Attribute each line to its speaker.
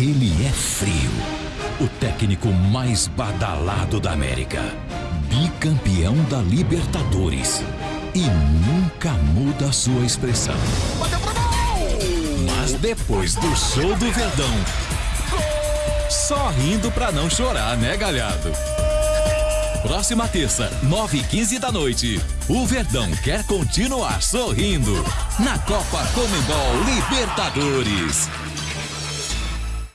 Speaker 1: Ele é frio. O técnico mais badalado da América. Bicampeão da Libertadores. E nunca muda sua expressão. Mas depois do show do Verdão, só rindo pra não chorar, né, galhado? Próxima terça, 9 e 15 da noite. O Verdão quer continuar sorrindo na Copa Comembol Libertadores.